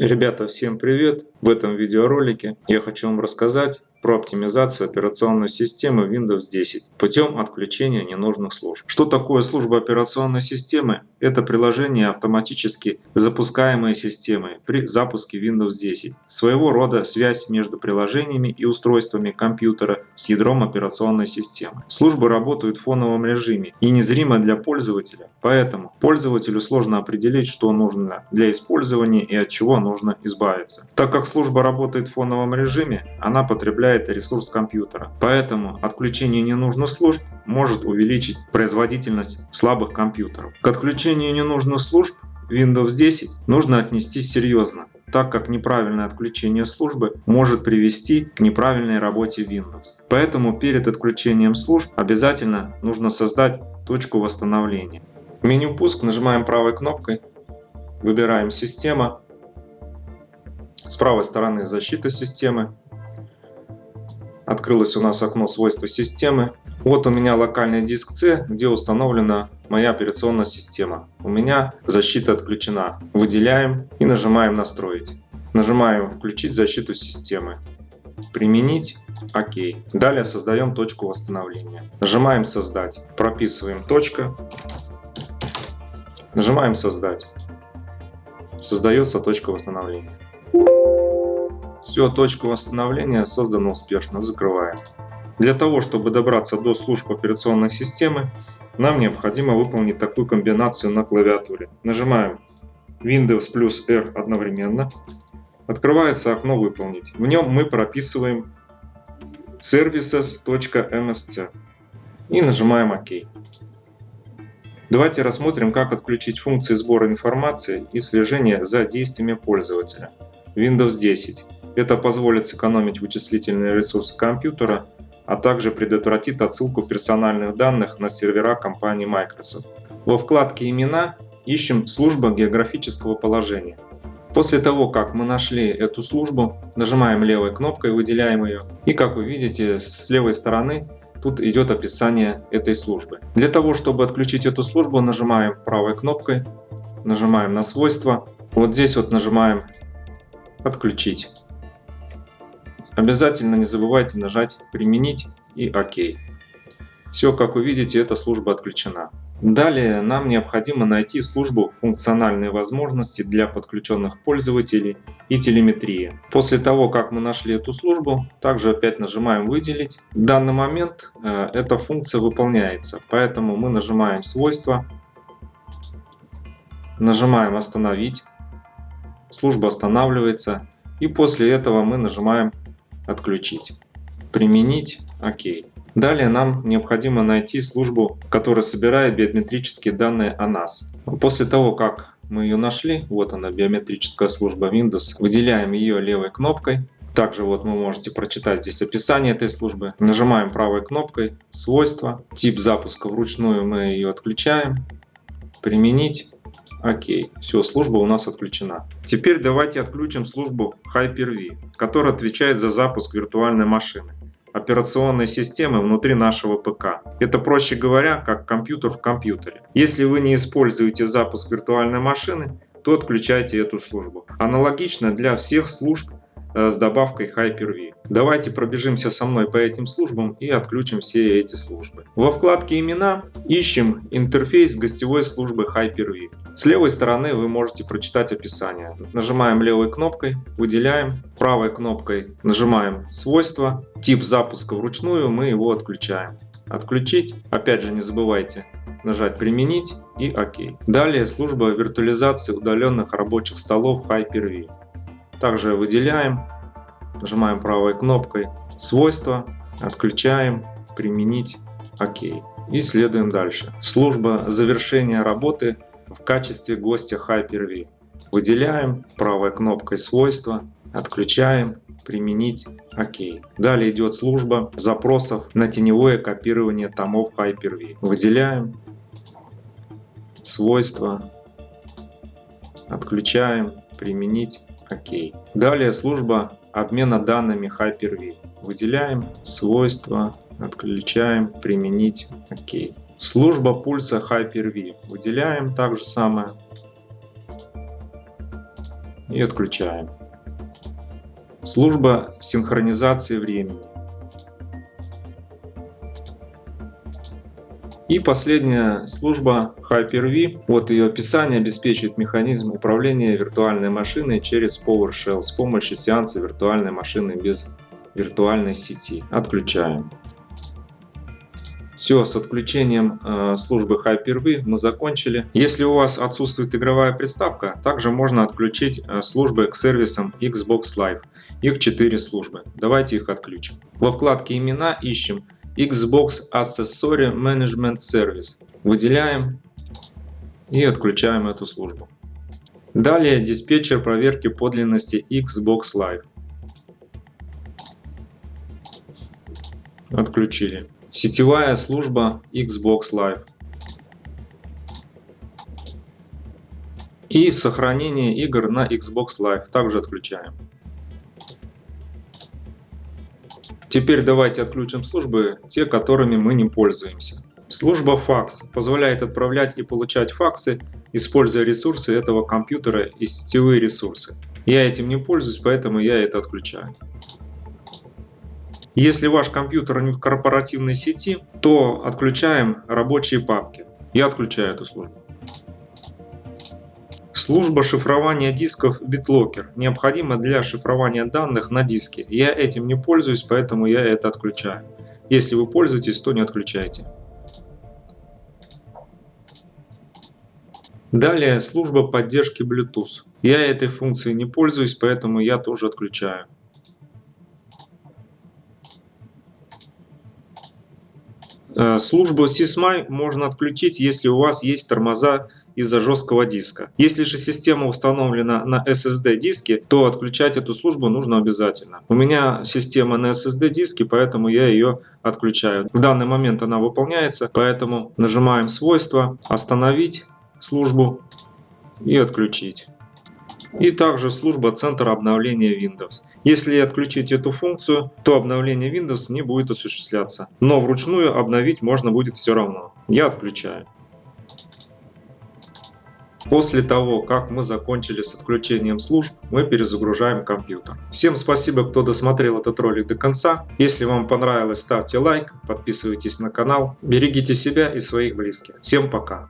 Ребята, всем привет! В этом видеоролике я хочу вам рассказать про оптимизацию операционной системы Windows 10 путем отключения ненужных служб. Что такое служба операционной системы? Это приложение автоматически запускаемые системой при запуске Windows 10. Своего рода связь между приложениями и устройствами компьютера с ядром операционной системы. Службы работают в фоновом режиме и незримо для пользователя, поэтому пользователю сложно определить, что нужно для использования и от чего нужно избавиться. Так как служба работает в фоновом режиме, она потребляет ресурс компьютера. Поэтому отключение ненужных служб может увеличить производительность слабых компьютеров. К отключению ненужных служб Windows 10 нужно отнестись серьезно, так как неправильное отключение службы может привести к неправильной работе Windows. Поэтому перед отключением служб обязательно нужно создать точку восстановления. В меню «Пуск» нажимаем правой кнопкой, выбираем «Система», с правой стороны защита системы. Открылось у нас окно свойства системы. Вот у меня локальный диск C, где установлена моя операционная система. У меня защита отключена. Выделяем и нажимаем настроить. Нажимаем включить защиту системы. Применить. ОК. Далее создаем точку восстановления. Нажимаем создать. Прописываем точка. Нажимаем создать. Создается точка восстановления. Все, точка восстановления создана успешно, закрываем. Для того, чтобы добраться до служб операционной системы, нам необходимо выполнить такую комбинацию на клавиатуре. Нажимаем Windows плюс R одновременно. Открывается окно «Выполнить». В нем мы прописываем services.msc и нажимаем ОК. Давайте рассмотрим, как отключить функции сбора информации и слежения за действиями пользователя. Windows 10. Это позволит сэкономить вычислительные ресурсы компьютера, а также предотвратит отсылку персональных данных на сервера компании Microsoft. Во вкладке «Имена» ищем служба географического положения. После того, как мы нашли эту службу, нажимаем левой кнопкой, выделяем ее, и как вы видите, с левой стороны тут идет описание этой службы. Для того, чтобы отключить эту службу, нажимаем правой кнопкой, нажимаем на свойства, вот здесь вот нажимаем «Отключить». Обязательно не забывайте нажать «Применить» и «Ок». Все, как вы видите, эта служба отключена. Далее нам необходимо найти службу «Функциональные возможности для подключенных пользователей» и телеметрии. После того, как мы нашли эту службу, также опять нажимаем «Выделить». В данный момент э, эта функция выполняется, поэтому мы нажимаем «Свойства», нажимаем «Остановить», служба останавливается, и после этого мы нажимаем Отключить. Применить. ОК. Далее нам необходимо найти службу, которая собирает биометрические данные о нас. После того, как мы ее нашли, вот она биометрическая служба Windows, выделяем ее левой кнопкой. Также вот вы можете прочитать здесь описание этой службы. Нажимаем правой кнопкой «Свойства». Тип запуска вручную мы ее отключаем. «Применить». Окей, все, служба у нас отключена. Теперь давайте отключим службу Hyper-V, которая отвечает за запуск виртуальной машины операционной системы внутри нашего ПК. Это проще говоря, как компьютер в компьютере. Если вы не используете запуск виртуальной машины, то отключайте эту службу. Аналогично для всех служб Э, с добавкой Hyper-V. Давайте пробежимся со мной по этим службам и отключим все эти службы. Во вкладке «Имена» ищем интерфейс гостевой службы Hyper-V. С левой стороны вы можете прочитать описание. Нажимаем левой кнопкой, выделяем, правой кнопкой нажимаем «Свойства», тип запуска вручную, мы его отключаем. Отключить, опять же не забывайте нажать «Применить» и «Ок». Далее служба виртуализации удаленных рабочих столов Hyper-V. Также выделяем, нажимаем правой кнопкой свойства, отключаем, применить, ОК. И следуем дальше. Служба завершения работы в качестве гостя Hyper-V. Выделяем правой кнопкой свойства, отключаем, применить, ОК. Далее идет служба запросов на теневое копирование томов Hyper-V. Выделяем, свойства, отключаем, применить, ОК. Далее служба обмена данными Hyper-V. Выделяем свойства, отключаем, применить, ОК. Служба пульса Hyper-V. Выделяем так же самое. и отключаем. Служба синхронизации времени. И последняя служба Hyper-V. Вот ее описание обеспечивает механизм управления виртуальной машиной через PowerShell с помощью сеанса виртуальной машины без виртуальной сети. Отключаем. Все, с отключением э, службы Hyper-V мы закончили. Если у вас отсутствует игровая приставка, также можно отключить э, службы к сервисам Xbox Live. Их 4 службы. Давайте их отключим. Во вкладке «Имена» ищем Xbox Accessory Management Service. Выделяем и отключаем эту службу. Далее диспетчер проверки подлинности Xbox Live. Отключили. Сетевая служба Xbox Live. И сохранение игр на Xbox Live также отключаем. Теперь давайте отключим службы, те, которыми мы не пользуемся. Служба факс позволяет отправлять и получать факсы, используя ресурсы этого компьютера и сетевые ресурсы. Я этим не пользуюсь, поэтому я это отключаю. Если ваш компьютер не в корпоративной сети, то отключаем рабочие папки. Я отключаю эту службу. Служба шифрования дисков BitLocker необходима для шифрования данных на диске. Я этим не пользуюсь, поэтому я это отключаю. Если вы пользуетесь, то не отключайте. Далее служба поддержки Bluetooth. Я этой функцией не пользуюсь, поэтому я тоже отключаю. Э, службу SysMy можно отключить, если у вас есть тормоза из-за жесткого диска. Если же система установлена на SSD диске, то отключать эту службу нужно обязательно. У меня система на SSD диске, поэтому я ее отключаю. В данный момент она выполняется, поэтому нажимаем свойства, остановить службу и отключить и также служба Центр обновления Windows. Если отключить эту функцию, то обновление Windows не будет осуществляться, но вручную обновить можно будет все равно. Я отключаю. После того, как мы закончили с отключением служб, мы перезагружаем компьютер. Всем спасибо, кто досмотрел этот ролик до конца. Если вам понравилось, ставьте лайк, подписывайтесь на канал. Берегите себя и своих близких. Всем пока!